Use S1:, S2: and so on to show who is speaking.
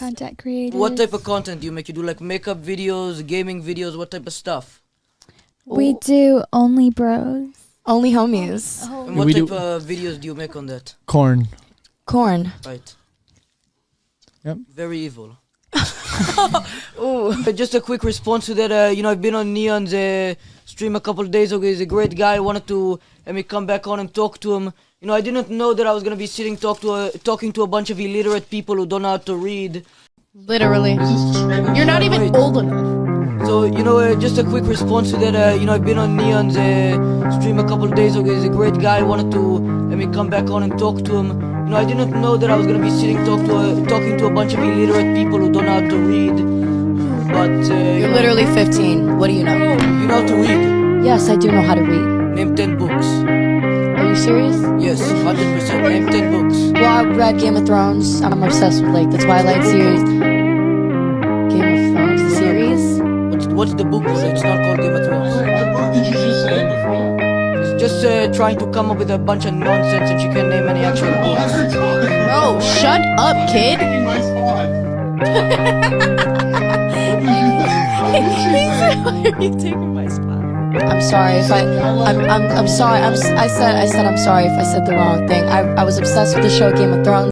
S1: content creators.
S2: What type of content do you make? You do like makeup videos, gaming videos, what type of stuff?
S1: We do only bros.
S3: Only homies. Oh.
S2: And what
S4: we
S2: type of videos do you make on that?
S4: Corn.
S3: Corn.
S2: Right.
S4: Yep.
S2: Very evil. Uh, Just a quick response to that. Uh, you know, I've been on Neon's uh, stream a couple of days ago. He's a great guy. I wanted to let me come back on and talk to him. You know, I didn't know that I was gonna be sitting talk to a, talking to a bunch of illiterate people who don't know how to read.
S5: Literally. You're not even
S2: Wait.
S5: old enough.
S2: So you know, uh, just a quick response to that. Uh, you know, I've been on Neon's uh, stream a couple of days ago. He's a great guy. I wanted to let me come back on and talk to him. You know, I didn't know that I was gonna be sitting talk to a, talking to a bunch of illiterate people who don't know how to read. But uh, you,
S3: You're
S2: know,
S3: literally 15. What do you know?
S2: you know how to read.
S3: Yes, I do know how to read.
S2: Name ten books.
S3: Are you serious?
S2: Yes, hundred percent. Name ten books.
S3: Well, I read Game of Thrones. I'm obsessed with like the Twilight series. Game of Thrones, the series.
S2: What's, what's the book? It's not called Game of Thrones.
S6: What did you just say before?
S2: It's just uh, trying to come up with a bunch of nonsense that you can't name any actual books.
S6: Every time.
S5: Bro, shut up, kid.
S6: Taking my spot.
S5: Why are you taking my spot?
S3: I'm sorry if I. I'm. I'm. I'm sorry. I'm. I said. I said. I'm sorry if I said the wrong thing. I. I was obsessed with the show Game of Thrones.